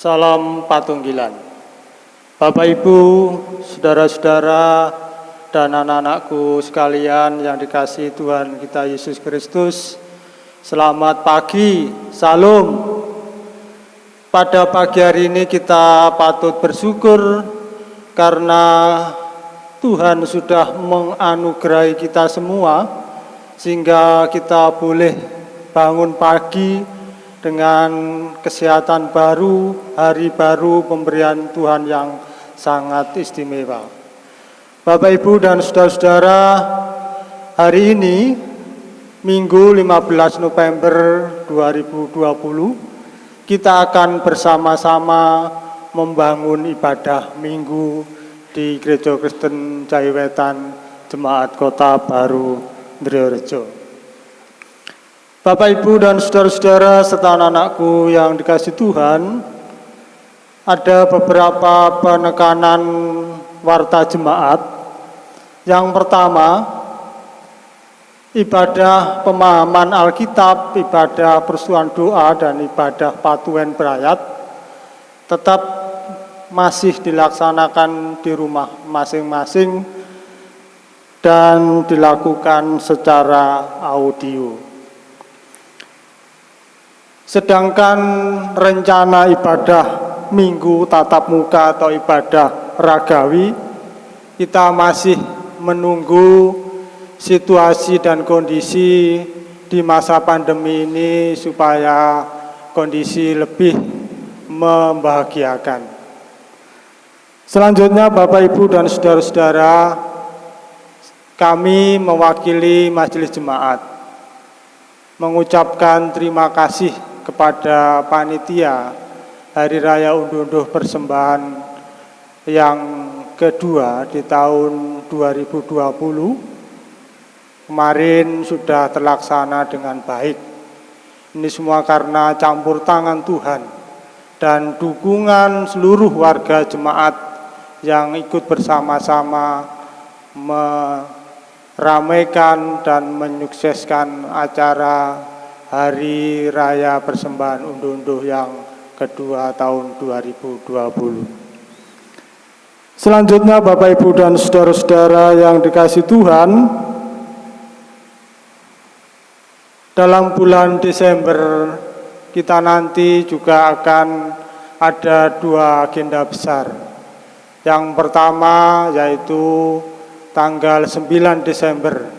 Salam Patunggilan. Bapak Ibu, saudara-saudara, dan anak-anakku sekalian yang dikasih Tuhan kita Yesus Kristus. Selamat pagi, salam. Pada pagi hari ini kita patut bersyukur karena Tuhan sudah menganugerahi kita semua sehingga kita boleh bangun pagi dengan kesehatan baru, hari baru pemberian Tuhan yang sangat istimewa. Bapak Ibu dan saudara-saudara, hari ini Minggu 15 November 2020 kita akan bersama-sama membangun ibadah minggu di Gereja Kristen Jaiwetan Jemaat Kota Baru Ndreorejo. Bapak Ibu dan saudara-saudara serta anak-anakku yang dikasih Tuhan, ada beberapa penekanan warta jemaat. Yang pertama, ibadah pemahaman Alkitab, ibadah persuan doa, dan ibadah patuen berayat tetap masih dilaksanakan di rumah masing-masing dan dilakukan secara audio. Sedangkan rencana ibadah minggu tatap muka atau ibadah ragawi, kita masih menunggu situasi dan kondisi di masa pandemi ini supaya kondisi lebih membahagiakan. Selanjutnya Bapak Ibu dan saudara-saudara, kami mewakili majelis jemaat mengucapkan terima kasih kepada panitia Hari Raya Unduh-Unduh Persembahan yang kedua di tahun 2020 kemarin sudah terlaksana dengan baik. Ini semua karena campur tangan Tuhan dan dukungan seluruh warga jemaat yang ikut bersama-sama meramaikan dan menyukseskan acara Hari Raya Persembahan Unduh-Unduh yang kedua tahun 2020. Selanjutnya Bapak Ibu dan saudara-saudara yang dikasih Tuhan, dalam bulan Desember kita nanti juga akan ada dua agenda besar. Yang pertama yaitu tanggal 9 Desember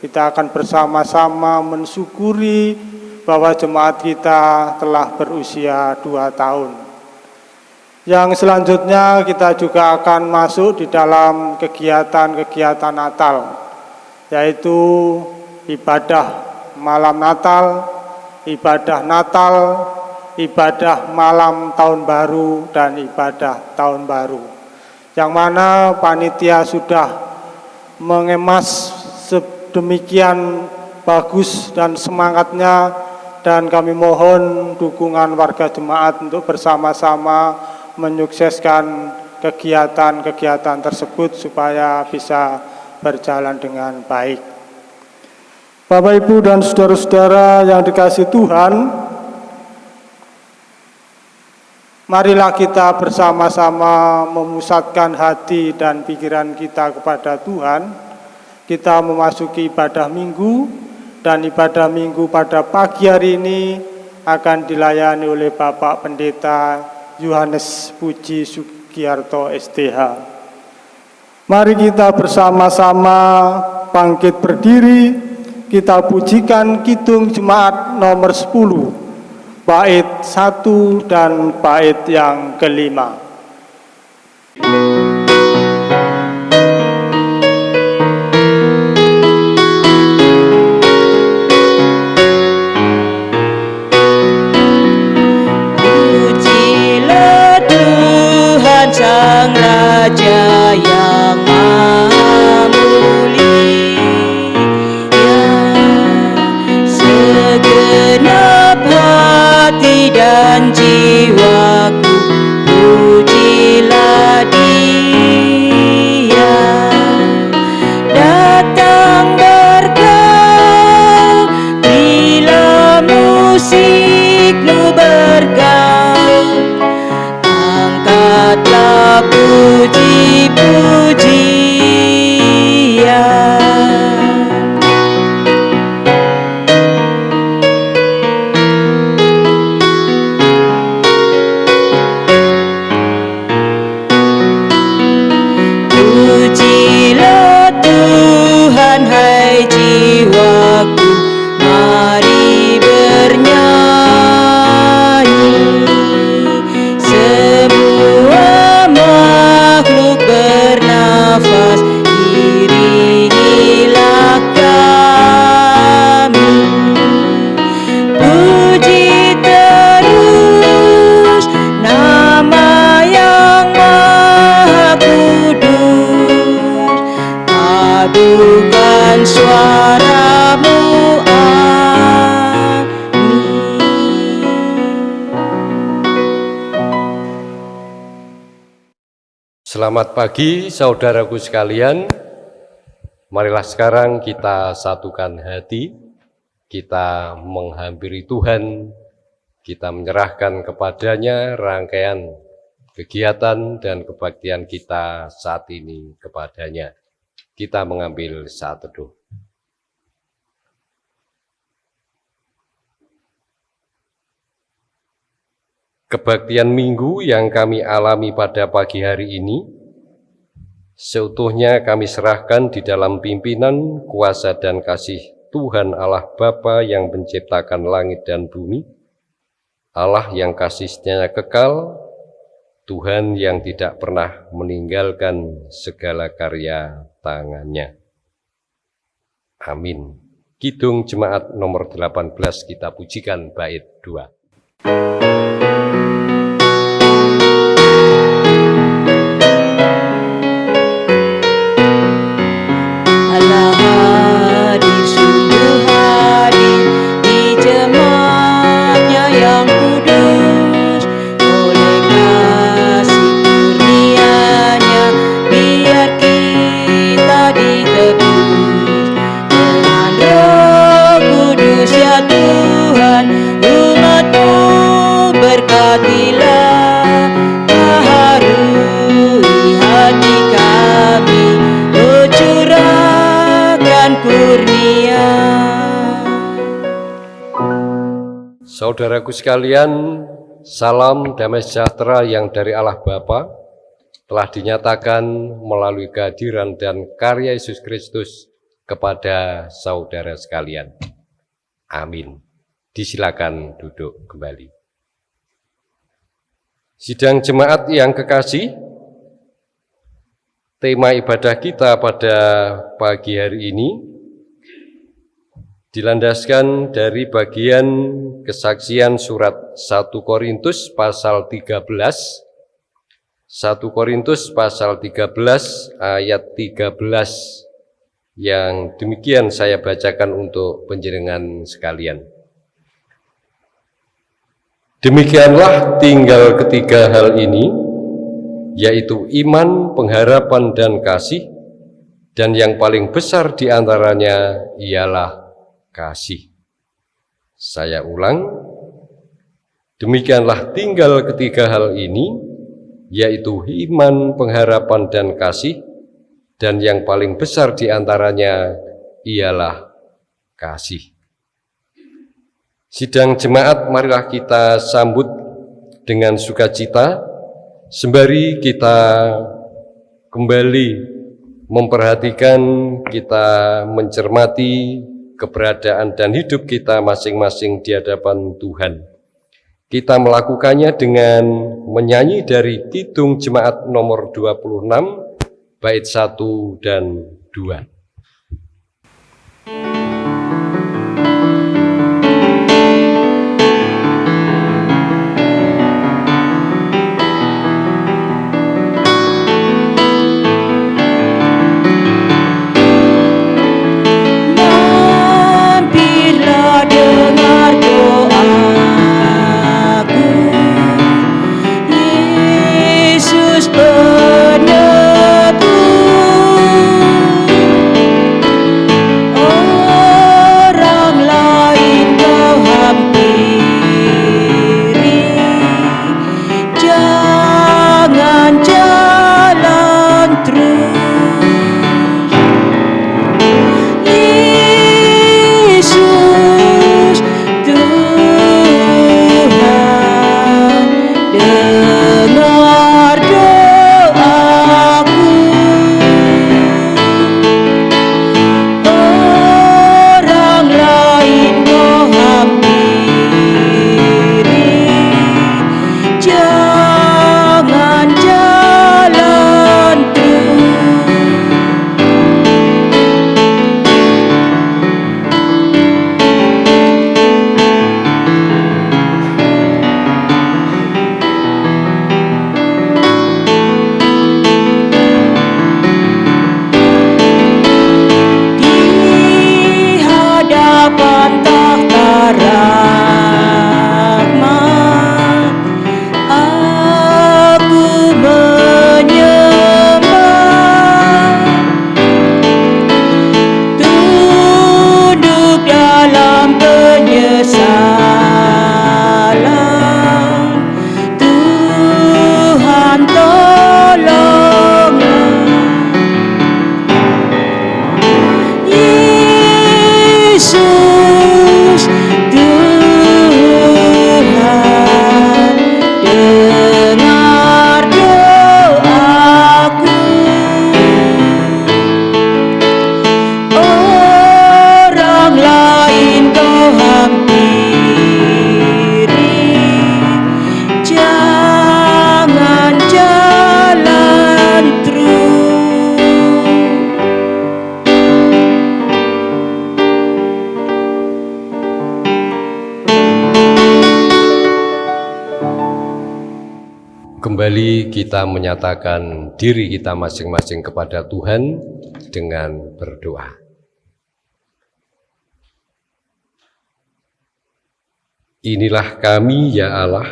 kita akan bersama-sama mensyukuri bahwa jemaat kita telah berusia dua tahun. Yang selanjutnya kita juga akan masuk di dalam kegiatan-kegiatan Natal, yaitu ibadah malam Natal, ibadah Natal, ibadah malam tahun baru, dan ibadah tahun baru. Yang mana panitia sudah mengemas sedemikian bagus dan semangatnya dan kami mohon dukungan warga jemaat untuk bersama-sama menyukseskan kegiatan-kegiatan tersebut supaya bisa berjalan dengan baik. Bapak Ibu dan saudara-saudara yang dikasih Tuhan, marilah kita bersama-sama memusatkan hati dan pikiran kita kepada Tuhan. Kita memasuki ibadah minggu dan ibadah minggu pada pagi hari ini akan dilayani oleh Bapak Pendeta Yohanes Puji Sugiarto STH. Mari kita bersama-sama bangkit berdiri kita pujikan Kidung Jemaat nomor 10, bait 1 dan bait yang kelima. Pujilah Selamat pagi saudaraku sekalian. Marilah sekarang kita satukan hati, kita menghampiri Tuhan, kita menyerahkan kepadanya rangkaian kegiatan dan kebaktian kita saat ini kepadanya. Kita mengambil saat teduh. Kebaktian minggu yang kami alami pada pagi hari ini, seutuhnya kami serahkan di dalam pimpinan, kuasa, dan kasih Tuhan Allah Bapa yang menciptakan langit dan bumi, Allah yang kasihnya kekal, Tuhan yang tidak pernah meninggalkan segala karya tangannya. Amin. Kidung Jemaat nomor 18 kita pujikan bait 2. Thank you. Saudaraku sekalian, salam damai sejahtera yang dari Allah Bapa telah dinyatakan melalui kehadiran dan karya Yesus Kristus kepada saudara sekalian. Amin. Disilakan duduk kembali. Sidang jemaat yang kekasih, tema ibadah kita pada pagi hari ini dilandaskan dari bagian kesaksian surat 1 Korintus pasal 13 1 Korintus pasal 13 ayat 13 yang demikian saya bacakan untuk penjenengan sekalian. Demikianlah tinggal ketiga hal ini, yaitu iman, pengharapan, dan kasih, dan yang paling besar di antaranya ialah kasih. Saya ulang, demikianlah tinggal ketiga hal ini, yaitu iman, pengharapan, dan kasih, dan yang paling besar di antaranya ialah kasih. Sidang jemaat, marilah kita sambut dengan sukacita, sembari kita kembali memperhatikan, kita mencermati keberadaan dan hidup kita masing-masing di hadapan Tuhan. Kita melakukannya dengan menyanyi dari Kidung Jemaat nomor 26, bait 1 dan 2. Kembali kita menyatakan diri kita masing-masing kepada Tuhan dengan berdoa. Inilah kami ya Allah,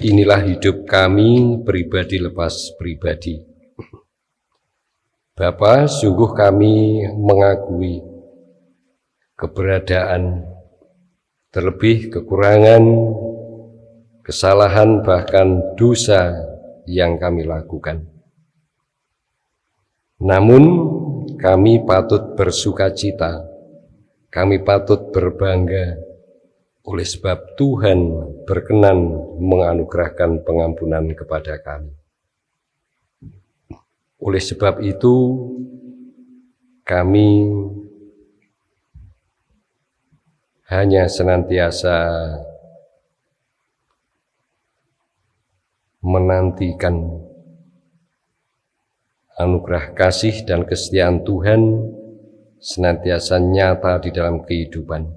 inilah hidup kami pribadi lepas pribadi. Bapa, sungguh kami mengakui keberadaan, terlebih kekurangan, kesalahan bahkan dosa yang kami lakukan. Namun kami patut bersuka cita, kami patut berbangga oleh sebab Tuhan berkenan menganugerahkan pengampunan kepada kami. Oleh sebab itu, kami hanya senantiasa menantikan anugerah kasih dan kesetiaan Tuhan senantiasa nyata di dalam kehidupan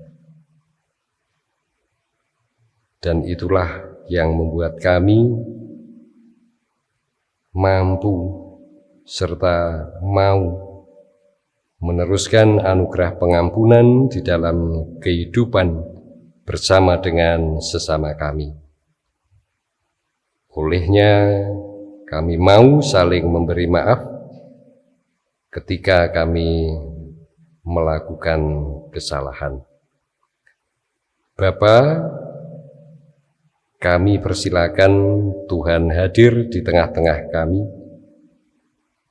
dan itulah yang membuat kami mampu serta mau meneruskan anugerah pengampunan di dalam kehidupan bersama dengan sesama kami. Olehnya kami mau saling memberi maaf ketika kami melakukan kesalahan. Bapak, kami persilakan Tuhan hadir di tengah-tengah kami.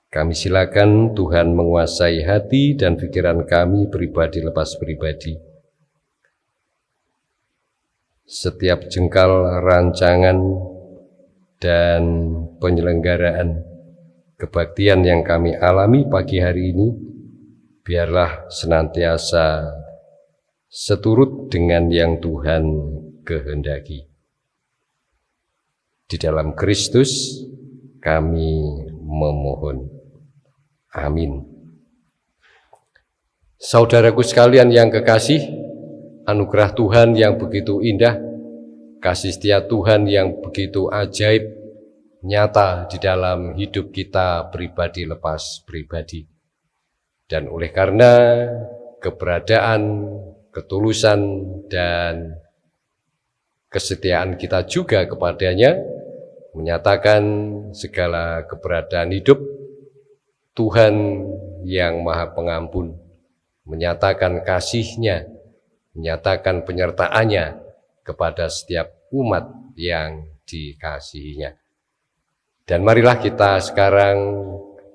Kami silakan Tuhan menguasai hati dan pikiran kami pribadi lepas pribadi. Setiap jengkal rancangan dan penyelenggaraan kebaktian yang kami alami pagi hari ini, biarlah senantiasa seturut dengan yang Tuhan kehendaki. Di dalam Kristus kami memohon. Amin. Saudaraku sekalian yang kekasih, anugerah Tuhan yang begitu indah, kasih setia Tuhan yang begitu ajaib, nyata di dalam hidup kita pribadi lepas pribadi. Dan oleh karena keberadaan, ketulusan, dan kesetiaan kita juga kepadanya, menyatakan segala keberadaan hidup Tuhan yang maha pengampun, menyatakan kasihnya, menyatakan penyertaannya kepada setiap umat yang dikasihinya. Dan marilah kita sekarang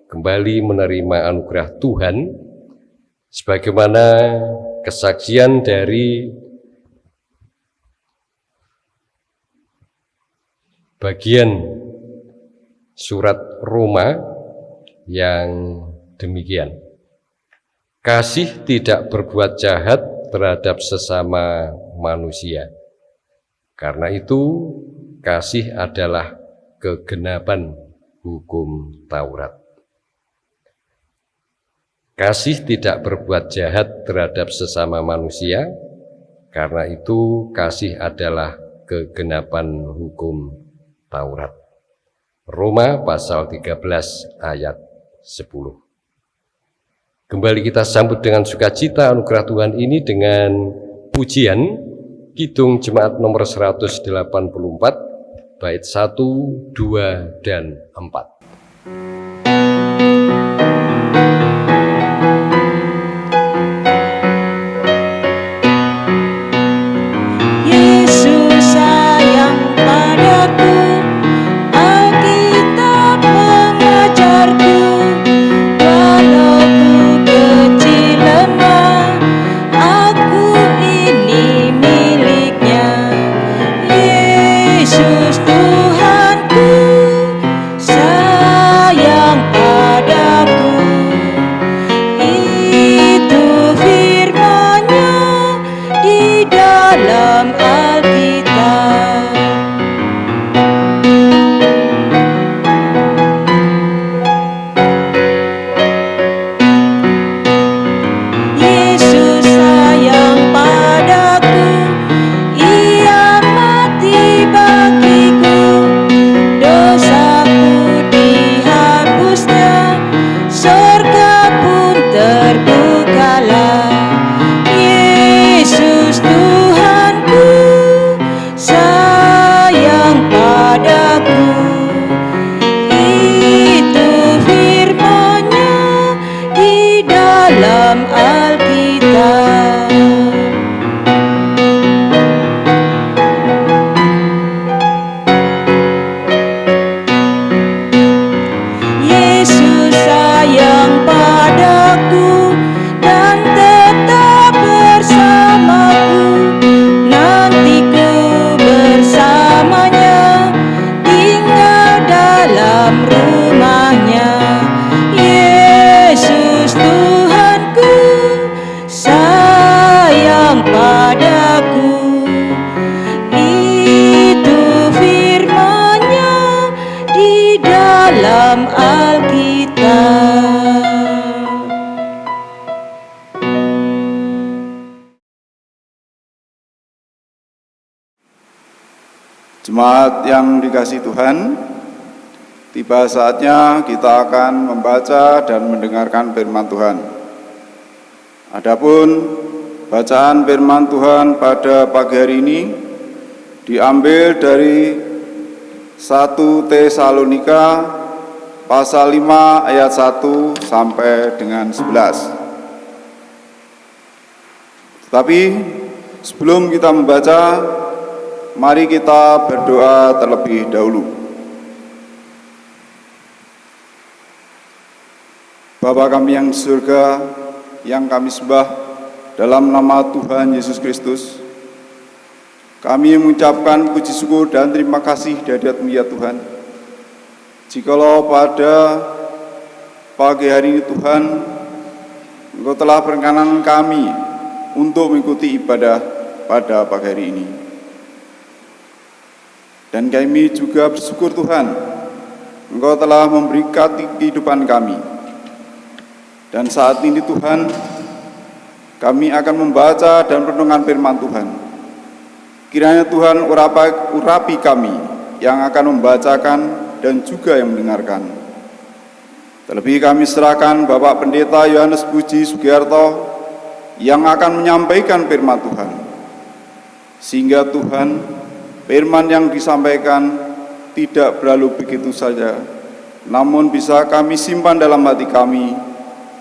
kembali menerima anugerah Tuhan sebagaimana kesaksian dari bagian surat Roma yang demikian. Kasih tidak berbuat jahat terhadap sesama manusia. Karena itu, kasih adalah kegenapan hukum Taurat. Kasih tidak berbuat jahat terhadap sesama manusia, karena itu kasih adalah kegenapan hukum Taurat. Roma pasal 13 ayat 10. Kembali kita sambut dengan sukacita anugerah Tuhan ini dengan pujian Kidung Jemaat nomor 184 bait 1, 2, dan 4. Tiba saatnya kita akan membaca dan mendengarkan firman Tuhan. Adapun bacaan firman Tuhan pada pagi hari ini diambil dari 1 Tesalonika pasal 5 ayat 1 sampai dengan 11. Tetapi sebelum kita membaca Mari kita berdoa terlebih dahulu. Bapa kami yang surga, yang kami sembah dalam nama Tuhan Yesus Kristus, kami mengucapkan puji syukur dan terima kasih dari ya Tuhan. Jikalau pada pagi hari ini Tuhan, Engkau telah berkenan kami untuk mengikuti ibadah pada pagi hari ini. Dan kami juga bersyukur Tuhan, Engkau telah memberikan kehidupan kami. Dan saat ini Tuhan, kami akan membaca dan renungan firman Tuhan. Kiranya Tuhan urapi, urapi kami yang akan membacakan dan juga yang mendengarkan. Terlebih kami serahkan Bapak Pendeta Yohanes Puji Sugiarto yang akan menyampaikan firman Tuhan. Sehingga Tuhan Firman yang disampaikan tidak berlalu begitu saja, namun bisa kami simpan dalam hati kami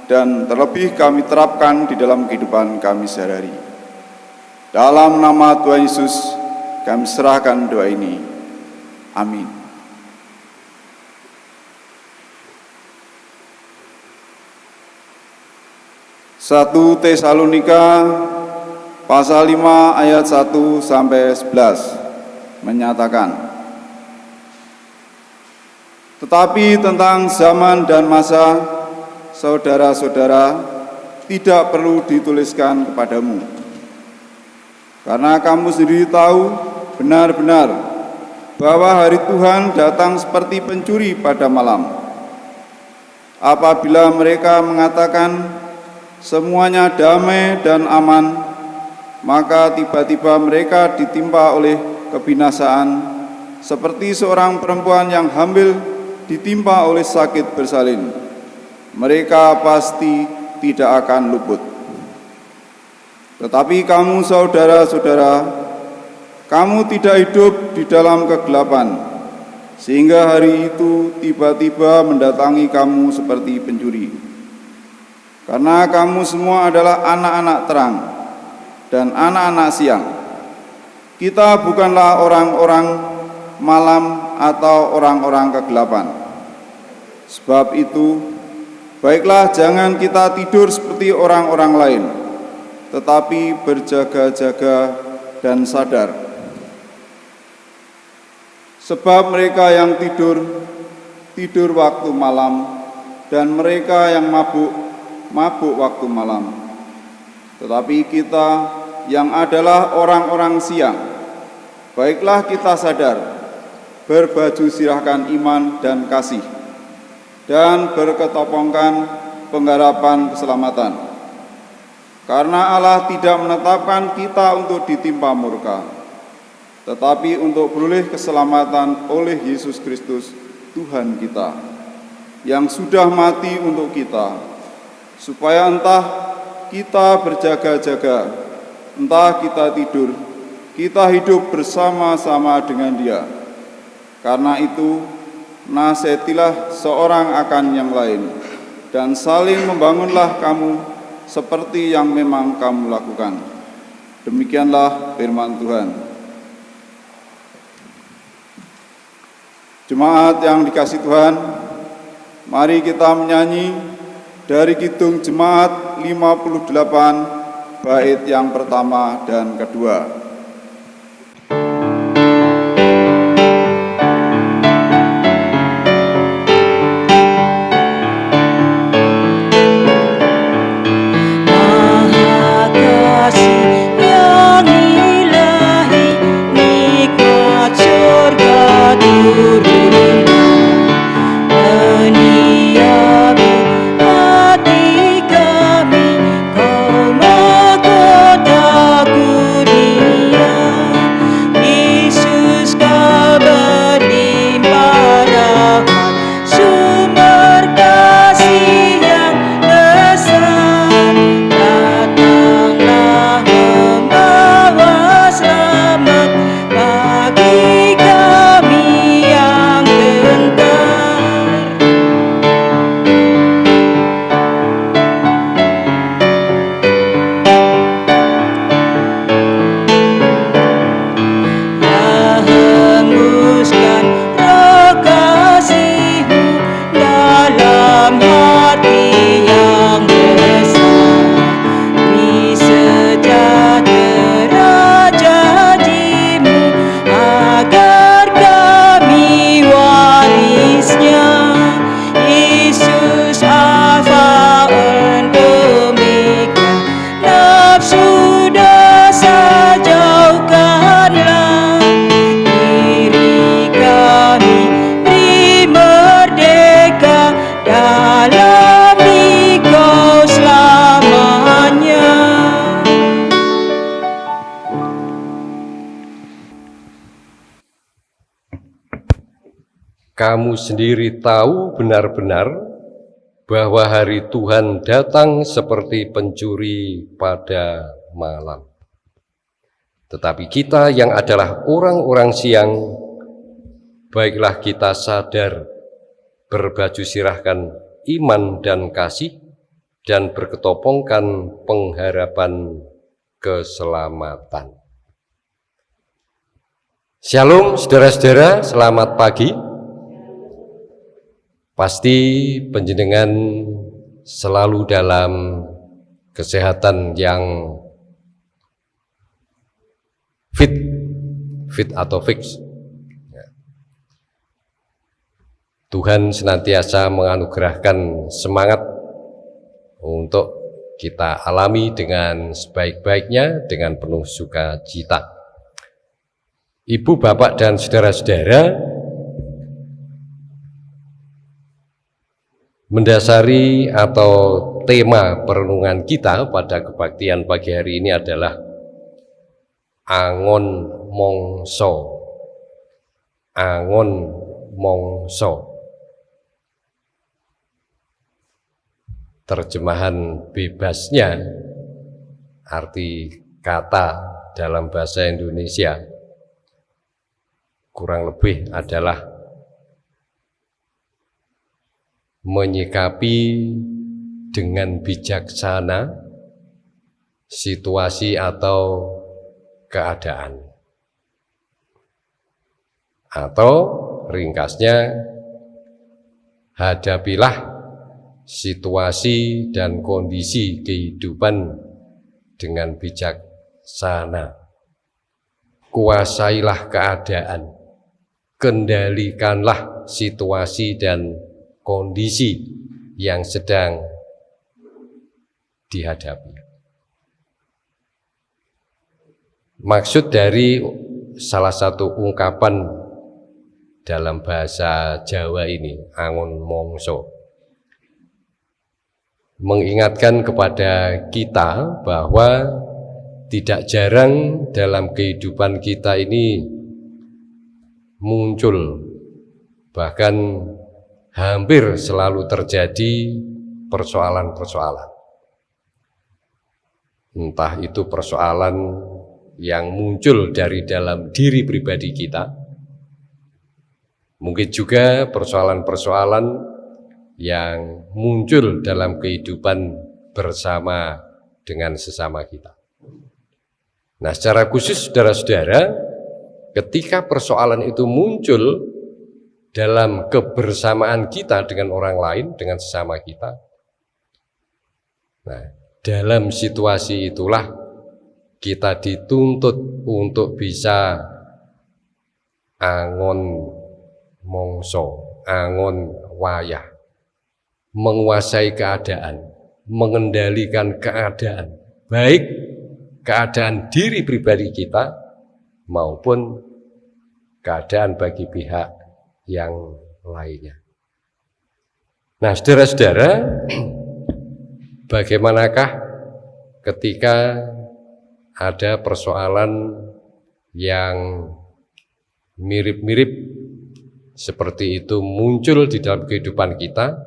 dan terlebih kami terapkan di dalam kehidupan kami sehari-hari. Dalam nama Tuhan Yesus, kami serahkan doa ini. Amin. Satu Tesalonika pasal 5 ayat 1 sampai 11 menyatakan tetapi tentang zaman dan masa saudara-saudara tidak perlu dituliskan kepadamu karena kamu sendiri tahu benar-benar bahwa hari Tuhan datang seperti pencuri pada malam apabila mereka mengatakan semuanya damai dan aman maka tiba-tiba mereka ditimpa oleh kebinasaan seperti seorang perempuan yang hamil ditimpa oleh sakit bersalin. Mereka pasti tidak akan luput. Tetapi kamu saudara-saudara, kamu tidak hidup di dalam kegelapan, sehingga hari itu tiba-tiba mendatangi kamu seperti pencuri. Karena kamu semua adalah anak-anak terang dan anak-anak siang. Kita bukanlah orang-orang malam atau orang-orang kegelapan. Sebab itu, baiklah jangan kita tidur seperti orang-orang lain, tetapi berjaga-jaga dan sadar. Sebab mereka yang tidur, tidur waktu malam, dan mereka yang mabuk, mabuk waktu malam. Tetapi kita yang adalah orang-orang siang. Baiklah kita sadar, berbaju sirahkan iman dan kasih, dan berketopongkan pengharapan keselamatan. Karena Allah tidak menetapkan kita untuk ditimpa murka, tetapi untuk beroleh keselamatan oleh Yesus Kristus, Tuhan kita, yang sudah mati untuk kita, supaya entah kita berjaga-jaga entah kita tidur, kita hidup bersama-sama dengan dia. Karena itu, nasihatilah seorang akan yang lain, dan saling membangunlah kamu seperti yang memang kamu lakukan. Demikianlah firman Tuhan. Jemaat yang dikasih Tuhan, mari kita menyanyi dari Kidung Jemaat 58 bait yang pertama dan kedua. Sendiri tahu benar-benar bahwa hari Tuhan datang seperti pencuri pada malam. Tetapi kita yang adalah orang-orang siang, baiklah kita sadar berbaju sirahkan iman dan kasih dan berketopongkan pengharapan keselamatan. Shalom saudara-saudara, selamat pagi. Pasti penjenengan selalu dalam kesehatan yang fit, fit atau fix. Ya. Tuhan senantiasa menganugerahkan semangat untuk kita alami dengan sebaik-baiknya dengan penuh sukacita. Ibu, bapak, dan saudara-saudara mendasari atau tema perenungan kita pada kebaktian pagi hari ini adalah Angon Mongso. Angon Mongso. terjemahan bebasnya arti kata dalam bahasa Indonesia kurang lebih adalah menyikapi dengan bijaksana situasi atau keadaan atau ringkasnya hadapilah situasi dan kondisi kehidupan dengan bijaksana. Kuasailah keadaan, kendalikanlah situasi dan kondisi yang sedang dihadapi. Maksud dari salah satu ungkapan dalam bahasa Jawa ini, angon mongso, mengingatkan kepada kita bahwa tidak jarang dalam kehidupan kita ini muncul bahkan hampir selalu terjadi persoalan-persoalan entah itu persoalan yang muncul dari dalam diri pribadi kita mungkin juga persoalan-persoalan yang muncul dalam kehidupan bersama dengan sesama kita. Nah, secara khusus saudara-saudara, ketika persoalan itu muncul dalam kebersamaan kita dengan orang lain, dengan sesama kita, nah, dalam situasi itulah kita dituntut untuk bisa angon mongso, angon wayah menguasai keadaan, mengendalikan keadaan, baik keadaan diri pribadi kita maupun keadaan bagi pihak yang lainnya. Nah, saudara-saudara, bagaimanakah ketika ada persoalan yang mirip-mirip seperti itu muncul di dalam kehidupan kita,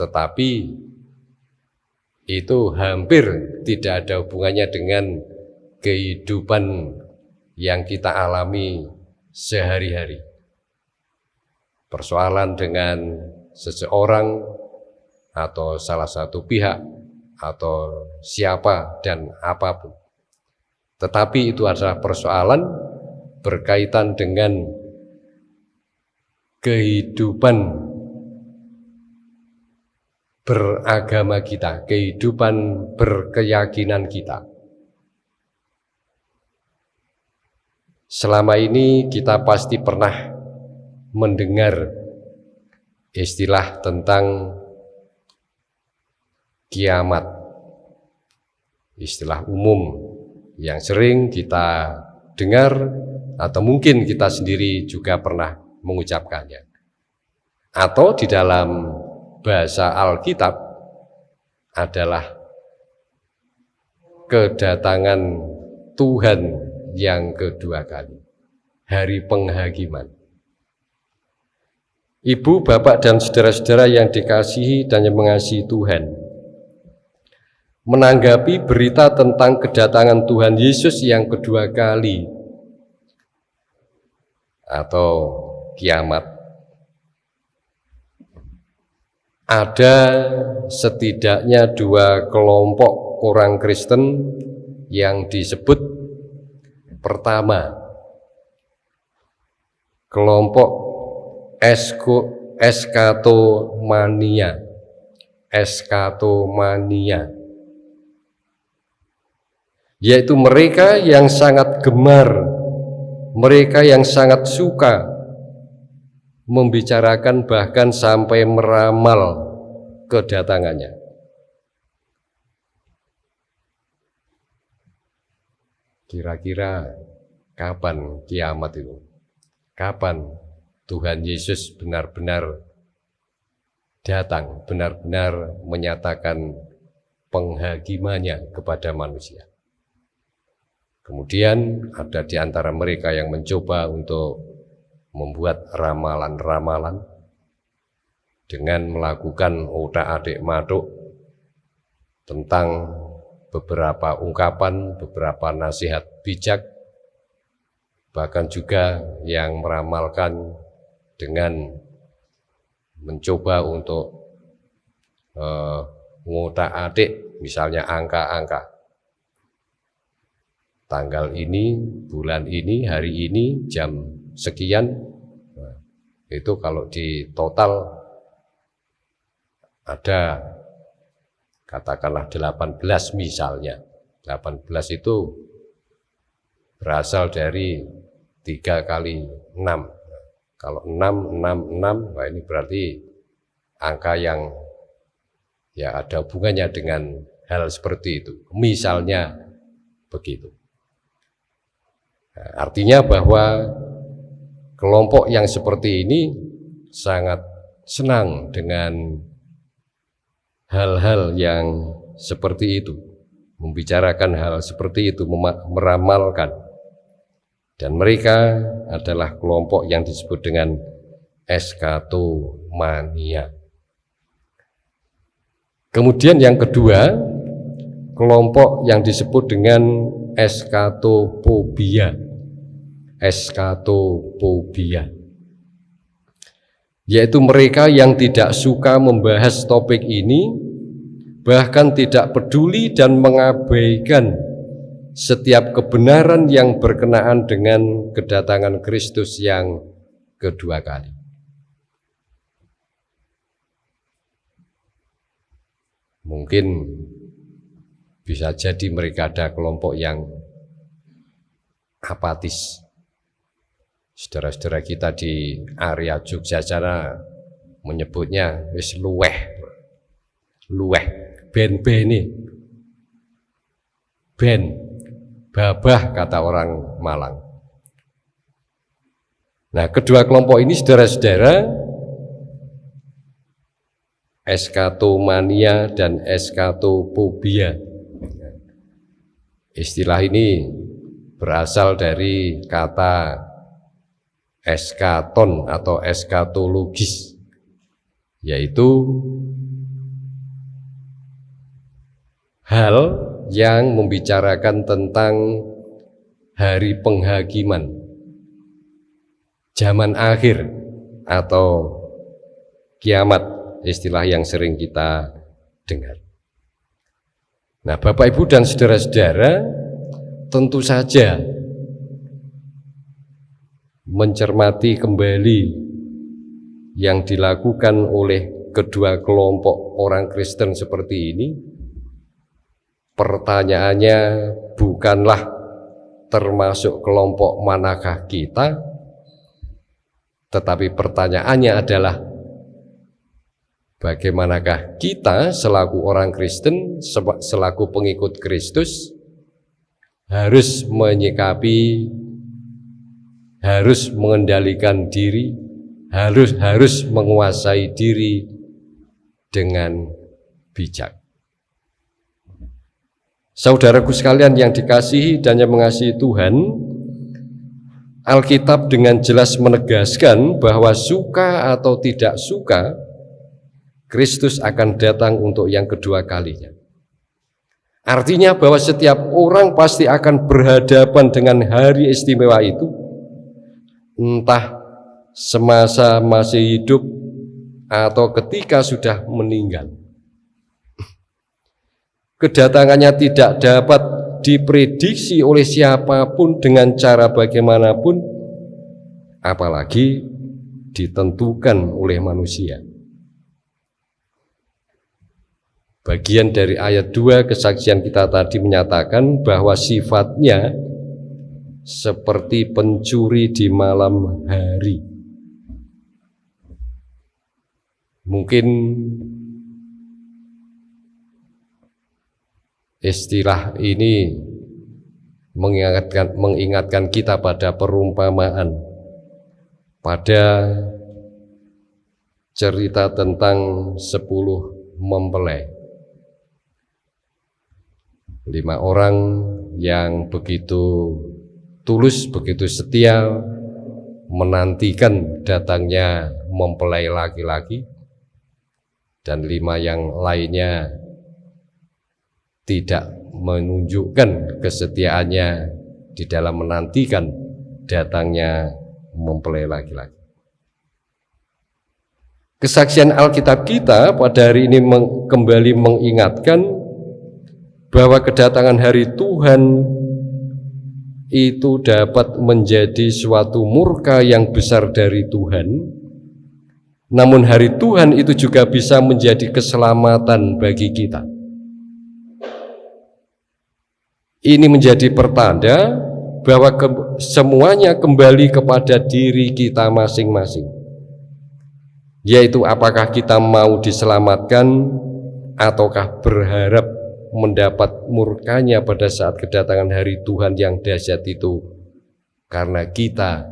tetapi itu hampir tidak ada hubungannya dengan kehidupan yang kita alami sehari-hari. Persoalan dengan seseorang atau salah satu pihak atau siapa dan apa pun. Tetapi itu adalah persoalan berkaitan dengan kehidupan beragama kita, kehidupan berkeyakinan kita. Selama ini kita pasti pernah mendengar istilah tentang kiamat. Istilah umum yang sering kita dengar atau mungkin kita sendiri juga pernah mengucapkannya. Atau di dalam bahasa Alkitab adalah kedatangan Tuhan yang kedua kali, hari penghakiman. Ibu, bapak, dan saudara-saudara yang dikasihi dan yang mengasihi Tuhan, menanggapi berita tentang kedatangan Tuhan Yesus yang kedua kali atau kiamat. Ada setidaknya dua kelompok orang Kristen yang disebut pertama kelompok esko, eskatomania eskatomania yaitu mereka yang sangat gemar mereka yang sangat suka membicarakan bahkan sampai meramal kedatangannya. Kira-kira kapan kiamat itu? Kapan Tuhan Yesus benar-benar datang, benar-benar menyatakan penghakimannya kepada manusia. Kemudian ada di antara mereka yang mencoba untuk membuat ramalan-ramalan dengan melakukan otak-adik maduk tentang beberapa ungkapan, beberapa nasihat bijak, bahkan juga yang meramalkan dengan mencoba untuk uh, ngotak adik misalnya angka-angka. Tanggal ini, bulan ini, hari ini, jam sekian. Nah, itu kalau di total ada katakanlah 18 misalnya. 18 itu berasal dari tiga kali 6 kalau 6, 6, 6, wah ini berarti angka yang ya ada hubungannya dengan hal seperti itu. Misalnya begitu. Nah, artinya bahwa kelompok yang seperti ini sangat senang dengan hal-hal yang seperti itu, membicarakan hal seperti itu, meramalkan dan mereka adalah kelompok yang disebut dengan eskatomania. Kemudian yang kedua, kelompok yang disebut dengan eskatopobia. Eskatopobia. Yaitu mereka yang tidak suka membahas topik ini, bahkan tidak peduli dan mengabaikan setiap kebenaran yang berkenaan dengan kedatangan Kristus yang kedua kali. Mungkin bisa jadi mereka ada kelompok yang apatis. Saudara-saudara kita di area Jogja sana menyebutnya wis luweh. Luweh, ben-ben ini. Ben, babah kata orang Malang. Nah, kedua kelompok ini saudara-saudara eskatomania dan eskatopobia. Istilah ini berasal dari kata eskaton atau eskatologis, yaitu hal yang membicarakan tentang hari penghakiman zaman akhir atau kiamat istilah yang sering kita dengar. Nah, Bapak Ibu dan saudara-saudara, tentu saja mencermati kembali yang dilakukan oleh kedua kelompok orang Kristen seperti ini pertanyaannya bukanlah termasuk kelompok manakah kita, tetapi pertanyaannya adalah bagaimanakah kita selaku orang Kristen, selaku pengikut Kristus, harus menyikapi, harus mengendalikan diri, harus harus menguasai diri dengan bijak. Saudaraku sekalian yang dikasihi dan yang mengasihi Tuhan, Alkitab dengan jelas menegaskan bahwa suka atau tidak suka, Kristus akan datang untuk yang kedua kalinya. Artinya bahwa setiap orang pasti akan berhadapan dengan hari istimewa itu, entah semasa masih hidup atau ketika sudah meninggal. Kedatangannya tidak dapat diprediksi oleh siapa pun dengan cara bagaimanapun apalagi ditentukan oleh manusia. Bagian dari ayat 2 kesaksian kita tadi menyatakan bahwa sifatnya seperti pencuri di malam hari. Mungkin Istilah ini mengingatkan, mengingatkan kita pada perumpamaan, pada cerita tentang sepuluh mempelai. Lima orang yang begitu tulus, begitu setia menantikan datangnya mempelai laki-laki dan lima yang lainnya tidak menunjukkan kesetiaannya di dalam menantikan datangnya mempelai laki-laki. Kesaksian Alkitab kita pada hari ini meng, kembali mengingatkan bahwa kedatangan hari Tuhan itu dapat menjadi suatu murka yang besar dari Tuhan. Namun hari Tuhan itu juga bisa menjadi keselamatan bagi kita. Ini menjadi pertanda bahwa ke, semuanya kembali kepada diri kita masing-masing. Yaitu apakah kita mau diselamatkan ataukah berharap mendapat murkanya pada saat kedatangan hari Tuhan yang dahsyat itu karena kita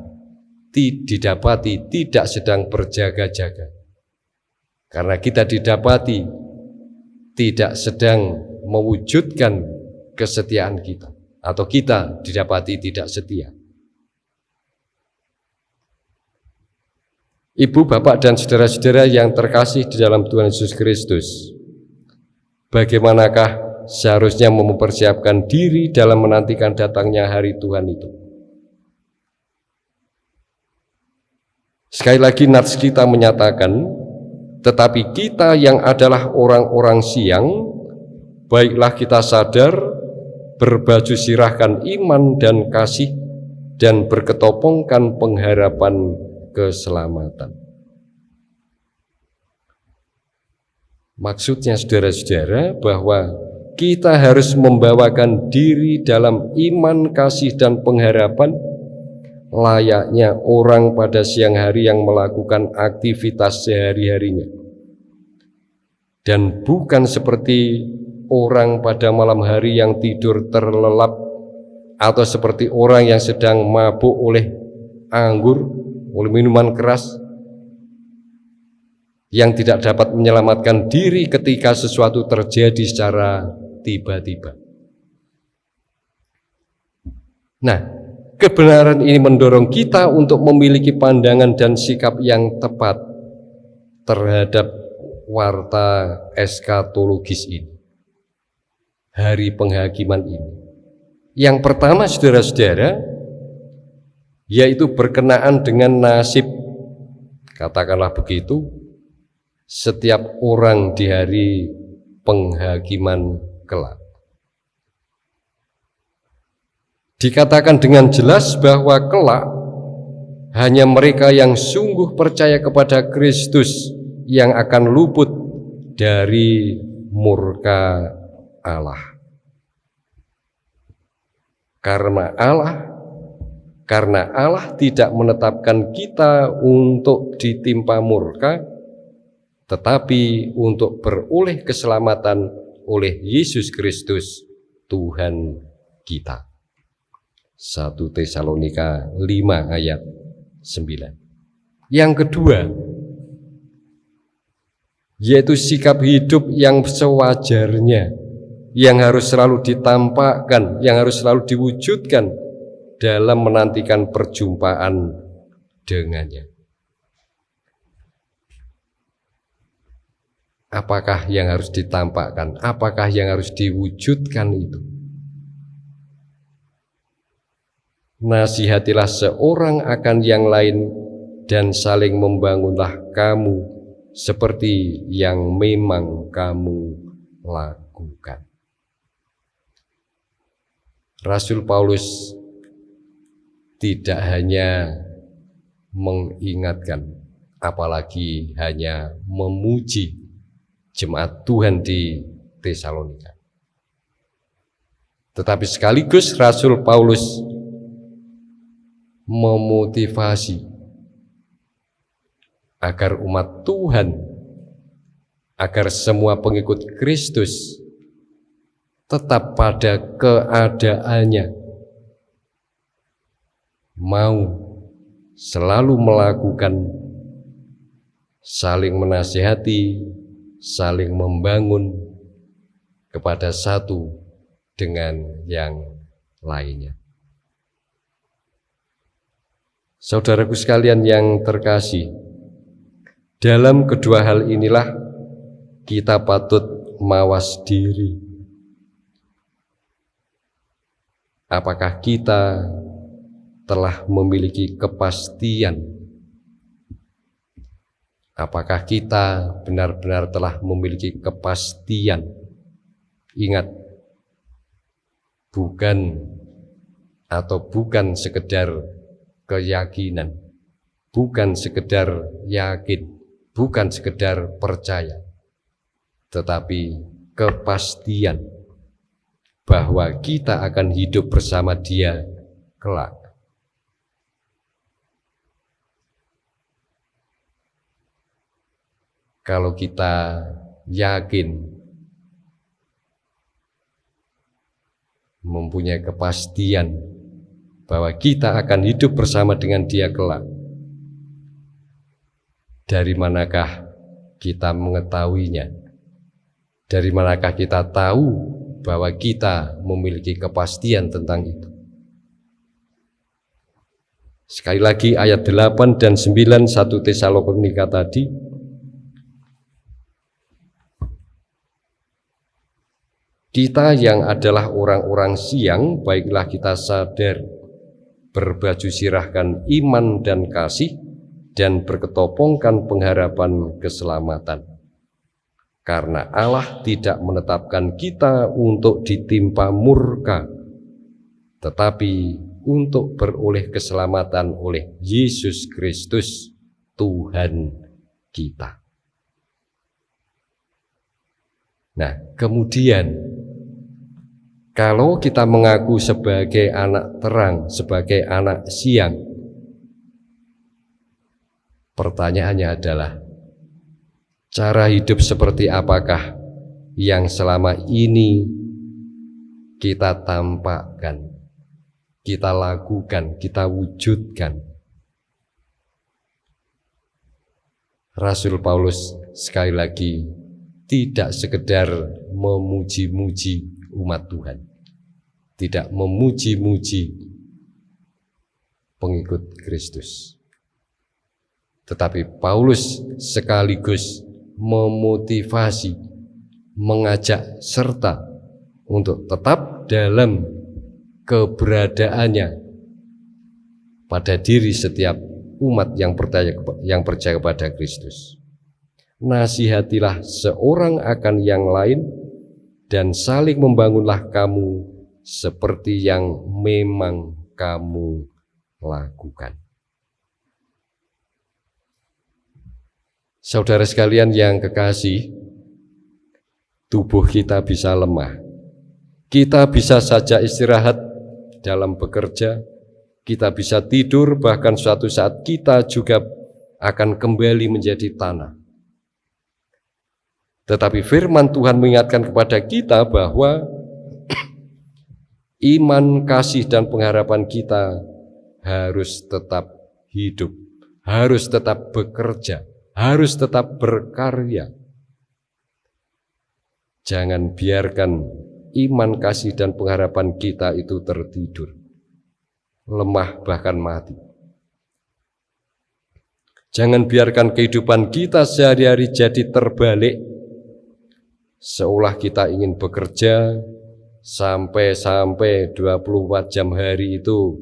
didapati tidak sedang berjaga-jaga. Karena kita didapati tidak sedang mewujudkan kesetiaan kita atau kita didapati tidak setia. Ibu, bapak, dan saudara-saudara yang terkasih di dalam Tuhan Yesus Kristus, bagaimanakah seharusnya mempersiapkan diri dalam menantikan datangnya hari Tuhan itu? Sekali lagi nats kita menyatakan, tetapi kita yang adalah orang-orang siang, baiklah kita sadar berbaju sirahkan iman dan kasih dan berketopongkan pengharapan keselamatan. Maksudnya saudara-saudara bahwa kita harus membawakan diri dalam iman, kasih, dan pengharapan layaknya orang pada siang hari yang melakukan aktivitas sehari-harinya. Dan bukan seperti orang pada malam hari yang tidur terlelap atau seperti orang yang sedang mabuk oleh anggur, oleh minuman keras yang tidak dapat menyelamatkan diri ketika sesuatu terjadi secara tiba-tiba. Nah, kebenaran ini mendorong kita untuk memiliki pandangan dan sikap yang tepat terhadap warta eskatologis ini hari penghakiman ini. Yang pertama saudara-saudara, yaitu berkenaan dengan nasib, katakanlah begitu, setiap orang di hari penghakiman kelak. Dikatakan dengan jelas bahwa kelak hanya mereka yang sungguh percaya kepada Kristus yang akan luput dari murka Allah. Karena Allah karena Allah tidak menetapkan kita untuk ditimpa murka tetapi untuk beroleh keselamatan oleh Yesus Kristus Tuhan kita. 1 Tesalonika 5 ayat 9. Yang kedua, yaitu sikap hidup yang sewajarnya yang harus selalu ditampakkan, yang harus selalu diwujudkan dalam menantikan perjumpaan dengannya. Apakah yang harus ditampakkan? Apakah yang harus diwujudkan itu? Nasihatilah seorang akan yang lain dan saling membangunlah kamu seperti yang memang kamu lakukan. Rasul Paulus tidak hanya mengingatkan, apalagi hanya memuji jemaat Tuhan di Tesalonika. Tetapi sekaligus Rasul Paulus memotivasi agar umat Tuhan, agar semua pengikut Kristus tetap pada keadaannya, mau selalu melakukan saling menasihati, saling membangun kepada satu dengan yang lainnya. Saudaraku sekalian yang terkasih, dalam kedua hal inilah kita patut mawas diri. Apakah kita telah memiliki kepastian Apakah kita benar-benar telah memiliki kepastian? Ingat, bukan atau bukan sekedar keyakinan, bukan sekedar yakin, bukan sekedar percaya, tetapi kepastian bahwa kita akan hidup bersama Dia kelak. kalau kita yakin mempunyai kepastian bahwa kita akan hidup bersama dengan dia kelak. Dari manakah kita mengetahuinya? Dari manakah kita tahu bahwa kita memiliki kepastian tentang itu? Sekali lagi ayat 8 dan 9 1 Tesalonika tadi Kita yang adalah orang-orang siang, baiklah kita sadar, berbaju sirahkan iman dan kasih, dan berketopongkan pengharapan keselamatan. Karena Allah tidak menetapkan kita untuk ditimpa murka, tetapi untuk beroleh keselamatan oleh Yesus Kristus, Tuhan kita. Nah, kemudian kalau kita mengaku sebagai anak terang, sebagai anak siang, pertanyaannya adalah cara hidup seperti apakah yang selama ini kita tampakkan, kita lakukan, kita wujudkan. Rasul Paulus sekali lagi tidak sekedar memuji-muji umat Tuhan. Tidak memuji-muji pengikut Kristus. Tetapi Paulus sekaligus memotivasi, mengajak serta untuk tetap dalam keberadaannya pada diri setiap umat yang percaya yang percaya kepada Kristus. Nasihatilah seorang akan yang lain dan saling membangunlah kamu seperti yang memang kamu lakukan. Saudara sekalian yang kekasih, tubuh kita bisa lemah. Kita bisa saja istirahat dalam bekerja, kita bisa tidur, bahkan suatu saat kita juga akan kembali menjadi tanah. Tetapi firman Tuhan mengingatkan kepada kita bahwa iman, kasih, dan pengharapan kita harus tetap hidup, harus tetap bekerja, harus tetap berkarya. Jangan biarkan iman, kasih, dan pengharapan kita itu tertidur. lemah, bahkan mati. Jangan biarkan kehidupan kita sehari-hari jadi terbalik, seolah kita ingin bekerja sampai-sampai 24 jam hari itu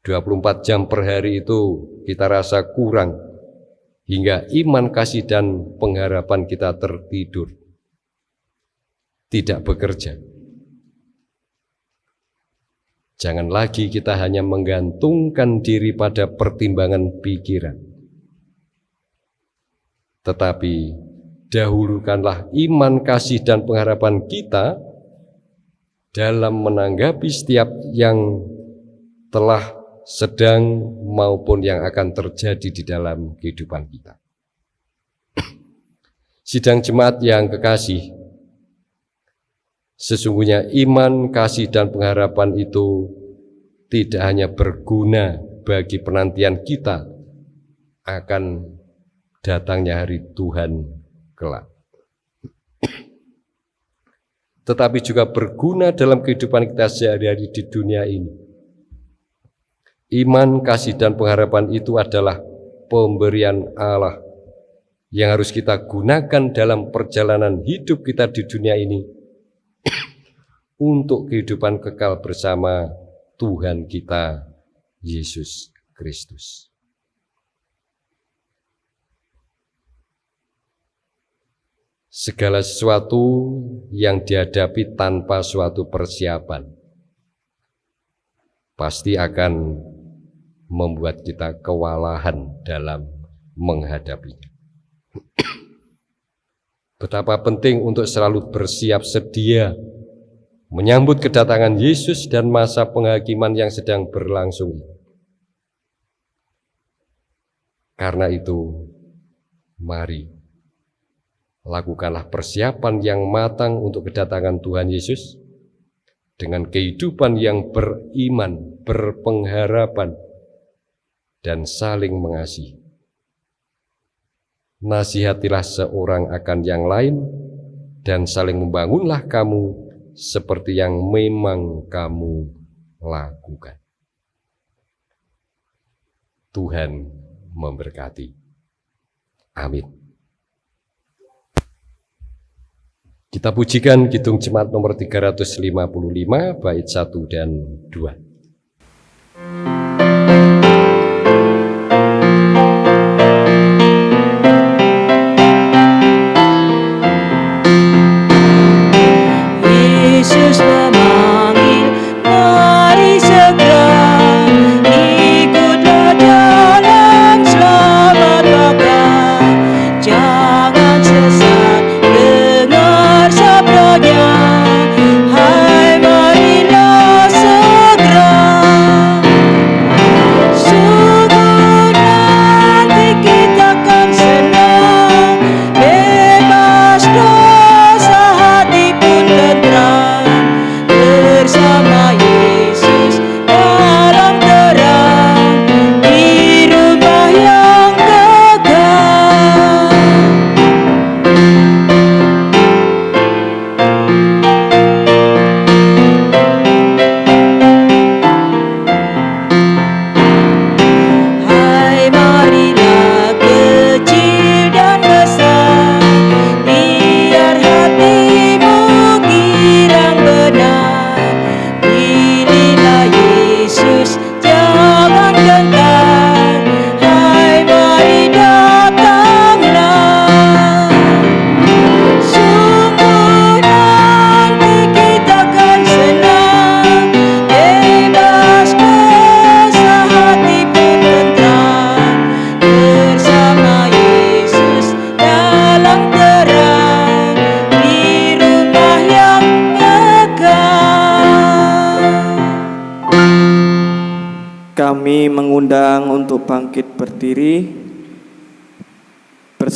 24 jam per hari itu kita rasa kurang hingga iman kasih dan pengharapan kita tertidur. Tidak bekerja. Jangan lagi kita hanya menggantungkan diri pada pertimbangan pikiran. Tetapi dahulukanlah iman kasih dan pengharapan kita dalam menanggapi setiap yang telah sedang maupun yang akan terjadi di dalam kehidupan kita. Sidang jemaat yang kekasih, sesungguhnya iman, kasih, dan pengharapan itu tidak hanya berguna bagi penantian kita akan datangnya hari Tuhan kelak tetapi juga berguna dalam kehidupan kita sehari-hari di dunia ini. Iman, kasih, dan pengharapan itu adalah pemberian Allah yang harus kita gunakan dalam perjalanan hidup kita di dunia ini untuk kehidupan kekal bersama Tuhan kita, Yesus Kristus. segala sesuatu yang dihadapi tanpa suatu persiapan pasti akan membuat kita kewalahan dalam menghadapinya. Betapa penting untuk selalu bersiap sedia menyambut kedatangan Yesus dan masa penghakiman yang sedang berlangsung. Karena itu, mari lakukanlah persiapan yang matang untuk kedatangan Tuhan Yesus dengan kehidupan yang beriman, berpengharapan, dan saling mengasihi. Nasihatilah seorang akan yang lain, dan saling membangunlah kamu seperti yang memang kamu lakukan. Tuhan memberkati. Amin. Kita pujikan Kidung Jemaat nomor 355 bait 1 dan 2.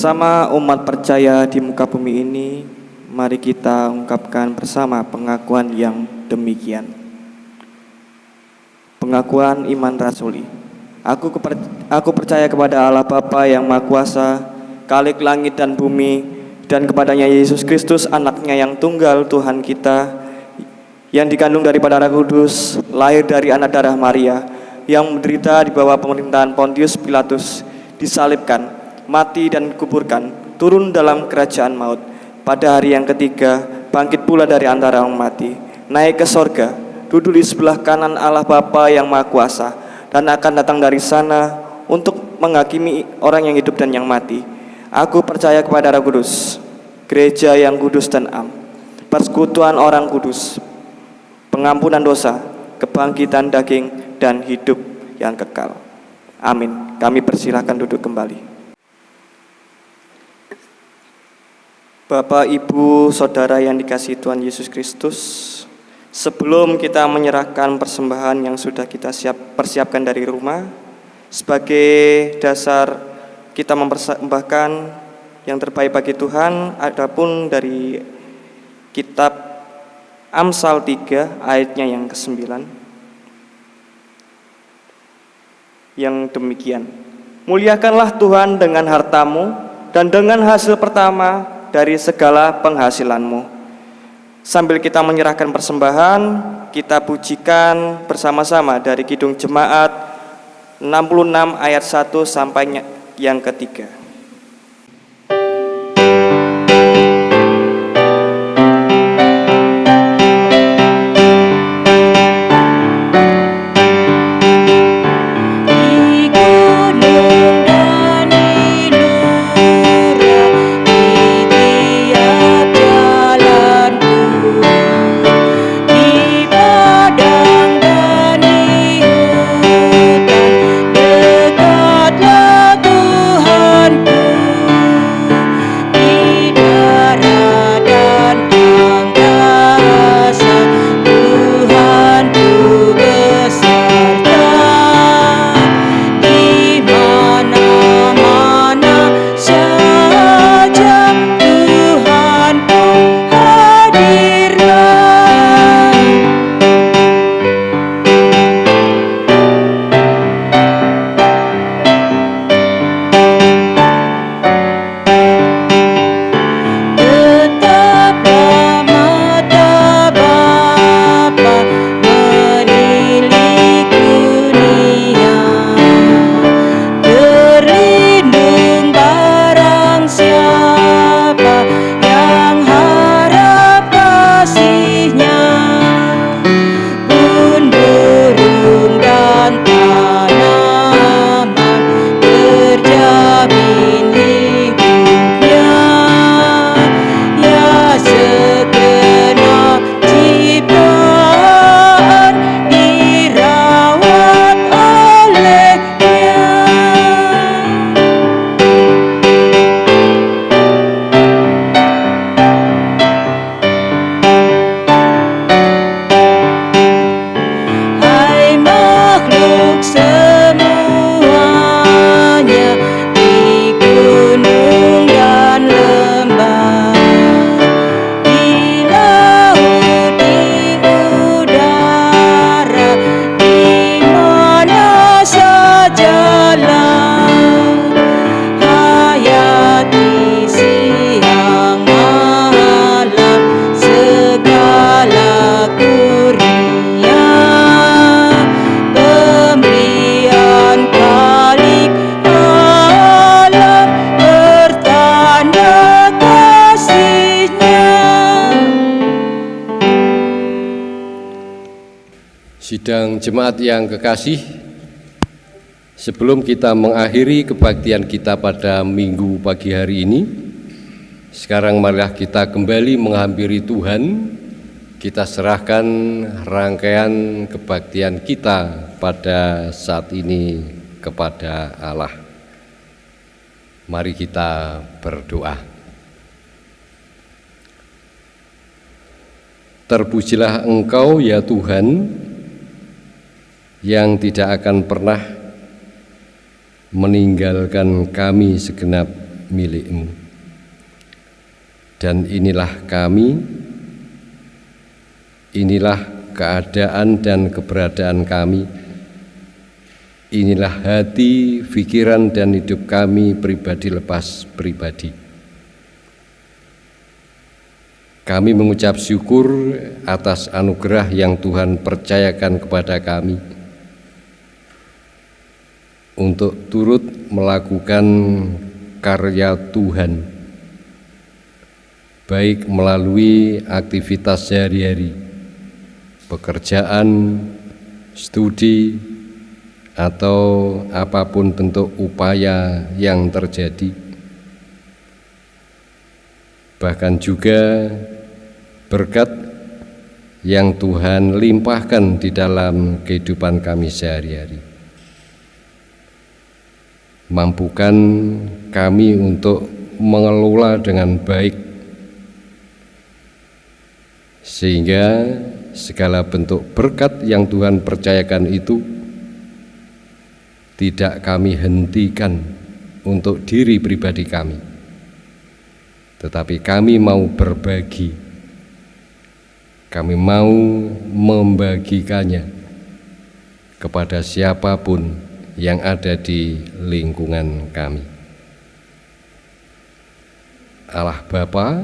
Bersama umat percaya di muka bumi ini, mari kita ungkapkan bersama pengakuan yang demikian. Pengakuan iman rasuli. Aku, aku percaya kepada Allah Bapa yang Maha Kuasa, Kalik langit dan bumi, dan kepadanya Yesus Kristus anaknya yang tunggal Tuhan kita, yang dikandung daripada Roh Kudus, lahir dari anak darah Maria, yang menderita di bawah pemerintahan Pontius Pilatus, disalibkan, mati dan kuburkan, turun dalam kerajaan maut. Pada hari yang ketiga, bangkit pula dari antara orang mati, naik ke sorga, duduk di sebelah kanan Allah Bapa yang Maha Kuasa, dan akan datang dari sana untuk menghakimi orang yang hidup dan yang mati. Aku percaya kepada Roh Kudus, gereja yang kudus dan am, persekutuan orang kudus, pengampunan dosa, kebangkitan daging, dan hidup yang kekal. Amin. Kami persilahkan duduk kembali. Bapak, Ibu, Saudara yang dikasih Tuhan Yesus Kristus, sebelum kita menyerahkan persembahan yang sudah kita siap persiapkan dari rumah, sebagai dasar kita mempersembahkan yang terbaik bagi Tuhan, adapun dari kitab Amsal 3 ayatnya yang ke-9 yang demikian. Muliakanlah Tuhan dengan hartamu dan dengan hasil pertama dari segala penghasilanmu. Sambil kita menyerahkan persembahan, kita pujikan bersama-sama dari Kidung Jemaat 66 ayat 1 sampai yang ketiga. Yang kekasih, sebelum kita mengakhiri kebaktian kita pada minggu pagi hari ini, sekarang marilah kita kembali menghampiri Tuhan, kita serahkan rangkaian kebaktian kita pada saat ini kepada Allah. Mari kita berdoa. Terpujilah Engkau ya Tuhan, yang tidak akan pernah meninggalkan kami segenap milikmu. Dan inilah kami, inilah keadaan dan keberadaan kami, inilah hati, pikiran, dan hidup kami pribadi lepas pribadi. Kami mengucap syukur atas anugerah yang Tuhan percayakan kepada kami untuk turut melakukan karya Tuhan, baik melalui aktivitas sehari-hari, pekerjaan, studi, atau apa pun bentuk upaya yang terjadi. Bahkan juga berkat yang Tuhan limpahkan di dalam kehidupan kami sehari-hari. Mampukan kami untuk mengelola dengan baik sehingga segala bentuk berkat yang Tuhan percayakan itu tidak kami hentikan untuk diri pribadi kami tetapi kami mau berbagi. Kami mau membagikannya kepada siapa pun yang ada di lingkungan kami. Allah Bapa,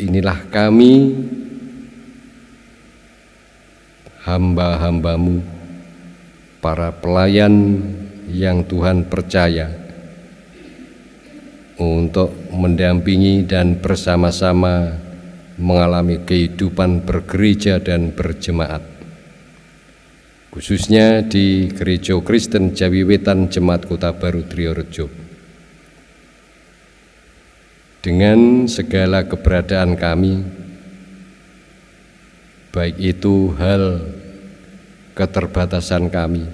inilah kami hamba-hambamu, para pelayan yang Tuhan percaya untuk mendampingi dan bersama-sama mengalami kehidupan bergereja dan berjemaat khususnya di Gereja Kristen Jawi Wetan Jemaat Kota Baru Triorejo dengan segala keberadaan kami baik itu hal keterbatasan kami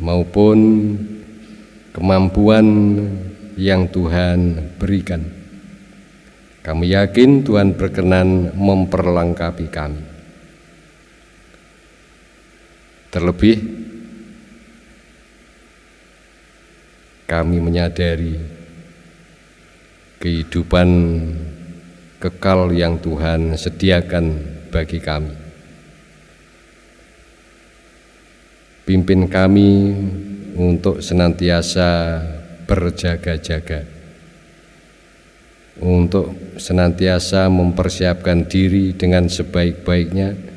maupun kemampuan yang Tuhan berikan kami yakin Tuhan berkenan memperlengkapi kami. Terlebih, kami menyadari kehidupan kekal yang Tuhan sediakan bagi kami. Pimpin kami untuk senantiasa berjaga-jaga untuk senantiasa mempersiapkan diri dengan sebaik-baiknya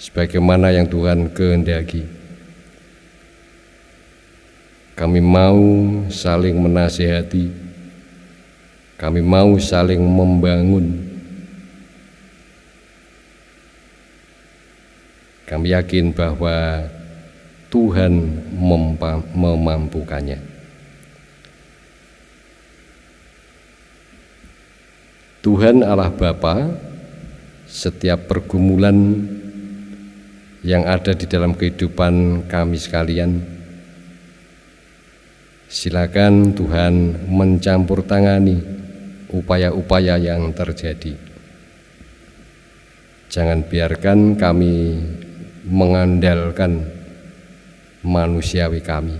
sebagaimana yang Tuhan kehendaki. Kami mau saling menasihati, kami mau saling membangun. Kami yakin bahwa Tuhan memampukannya. Tuhan Allah Bapa, setiap pergumulan yang ada di dalam kehidupan kami sekalian, silakan Tuhan mencampur tangani upaya-upaya yang terjadi. Jangan biarkan kami mengandalkan manusiawi kami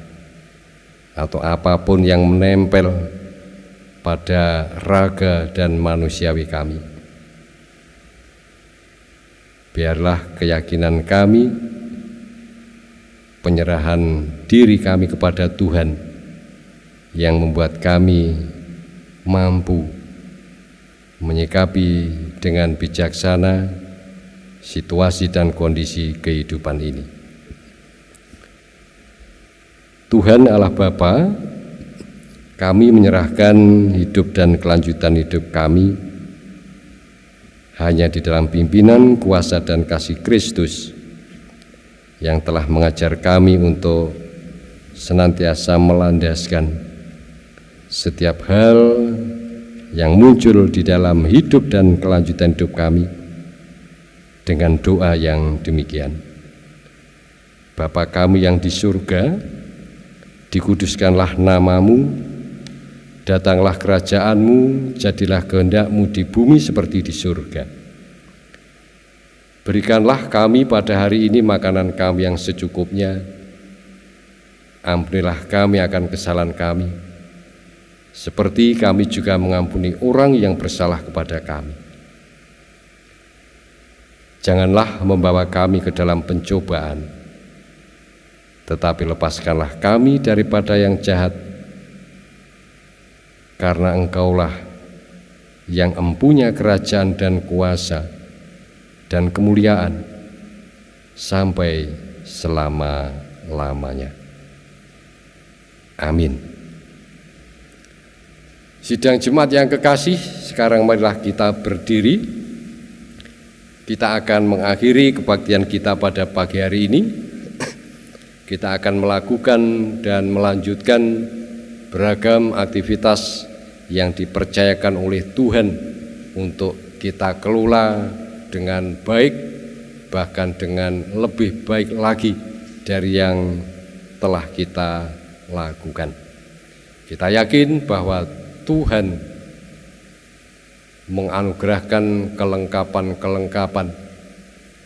atau apa pun yang menempel pada raga dan manusiawi kami. Biarlah keyakinan kami, penyerahan diri kami kepada Tuhan yang membuat kami mampu menyikapi dengan bijaksana situasi dan kondisi kehidupan ini. Tuhan Allah Bapa kami menyerahkan hidup dan kelanjutan hidup kami hanya di dalam pimpinan, kuasa, dan kasih Kristus yang telah mengajar kami untuk senantiasa melandaskan setiap hal yang muncul di dalam hidup dan kelanjutan hidup kami dengan doa yang demikian. Bapa kami yang di surga, dikuduskanlah namamu, Datanglah kerajaanmu, jadilah kehendakmu di bumi seperti di surga. Berikanlah kami pada hari ini makanan kami yang secukupnya. Ampunilah kami akan kesalahan kami, seperti kami juga mengampuni orang yang bersalah kepada kami. Janganlah membawa kami ke dalam pencobaan, tetapi lepaskanlah kami daripada yang jahat, karena engkaulah yang empunya kerajaan dan kuasa dan kemuliaan sampai selama-lamanya. Amin. Sidang jemaat yang kekasih, sekarang marilah kita berdiri. Kita akan mengakhiri kebaktian kita pada pagi hari ini. Kita akan melakukan dan melanjutkan beragam aktivitas yang dipercayakan oleh Tuhan untuk kita kelola dengan baik, bahkan dengan lebih baik lagi dari yang telah kita lakukan. Kita yakin bahwa Tuhan menganugerahkan kelengkapan-kelengkapan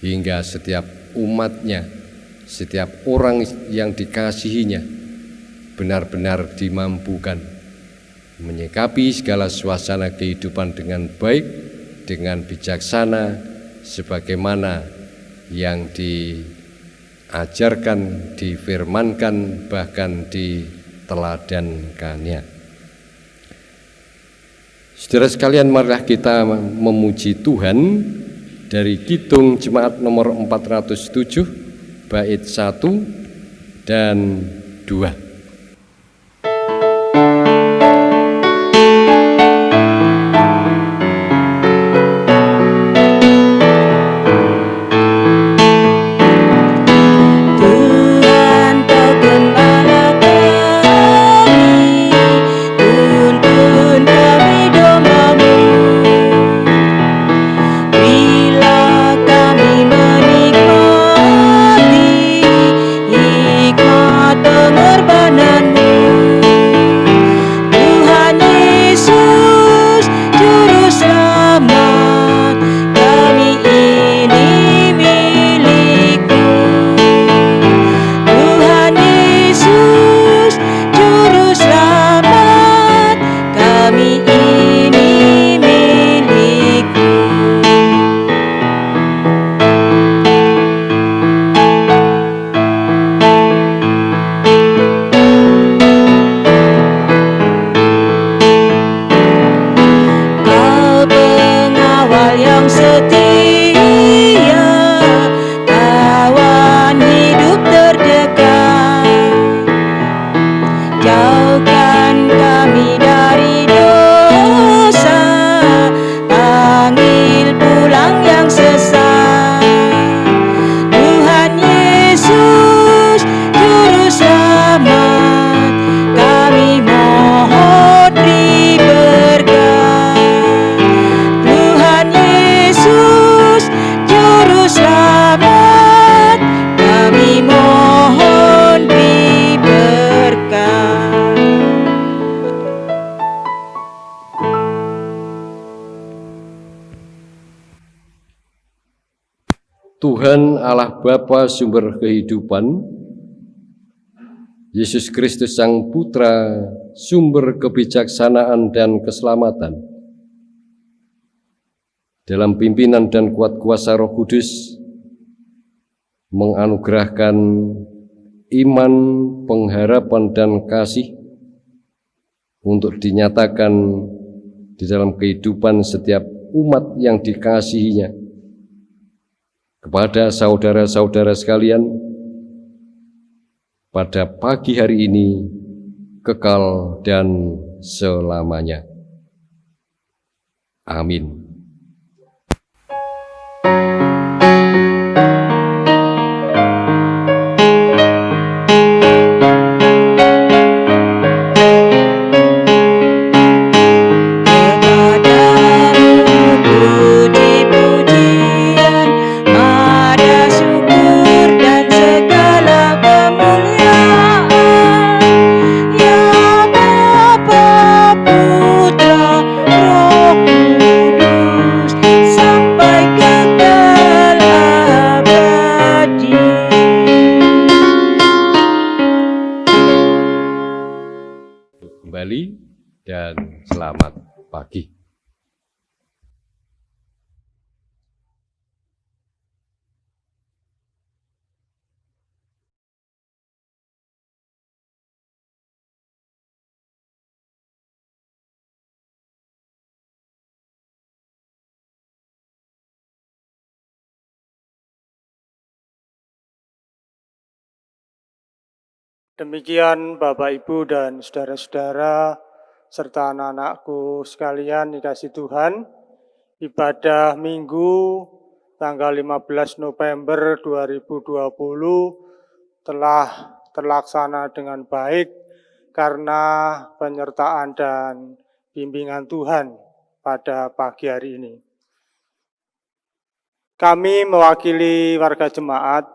hingga setiap umatnya, setiap orang yang dikasihinya benar-benar dimampukan menyikapi segala suasana kehidupan dengan baik, dengan bijaksana, sebagaimana yang diajarkan, difirmankan, bahkan diteladankannya. Saudara sekalian, marilah kita memuji Tuhan dari Kidung Jemaat nomor 407, bait 1 dan 2. Tuhan Allah Bapa sumber kehidupan, Yesus Kristus Sang Putra sumber kebijaksanaan dan keselamatan. Dalam pimpinan dan kuat kuasa Roh Kudus menganugerahkan iman, pengharapan dan kasih untuk dinyatakan di dalam kehidupan setiap umat yang dikasihinya kepada saudara-saudara sekalian pada pagi hari ini kekal dan selamanya. Amin. Demikian Bapak Ibu dan saudara-saudara serta anak-anakku sekalian dikasih Tuhan, ibadah Minggu tanggal 15 November 2020 telah terlaksana dengan baik karena penyertaan dan bimbingan Tuhan pada pagi hari ini. Kami mewakili warga jemaat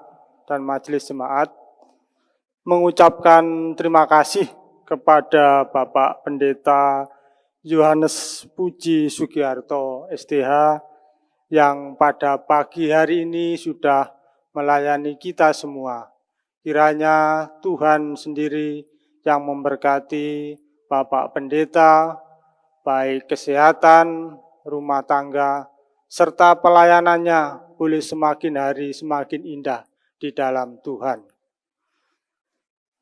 dan majelis jemaat mengucapkan terima kasih kepada Bapak Pendeta Yohanes Puji Sugiharto STH yang pada pagi hari ini sudah melayani kita semua. Kiranya Tuhan sendiri yang memberkati Bapak Pendeta, baik kesehatan, rumah tangga, serta pelayanannya boleh semakin hari semakin indah di dalam Tuhan.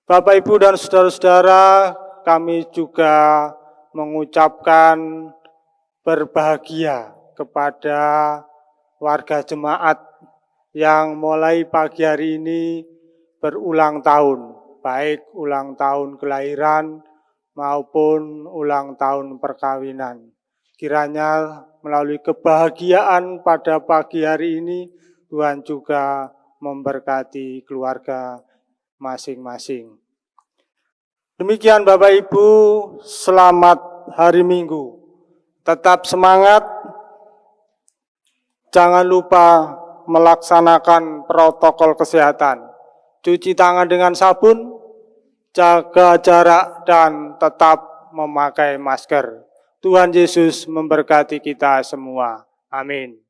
Bapak, Ibu, dan saudara-saudara, kami juga mengucapkan berbahagia kepada warga jemaat yang mulai pagi hari ini berulang tahun, baik ulang tahun kelahiran maupun ulang tahun perkawinan. Kiranya melalui kebahagiaan pada pagi hari ini, Tuhan juga memberkati keluarga masing-masing. Demikian Bapak Ibu, selamat hari Minggu. Tetap semangat, jangan lupa melaksanakan protokol kesehatan. Cuci tangan dengan sabun, jaga jarak, dan tetap memakai masker. Tuhan Yesus memberkati kita semua. Amin.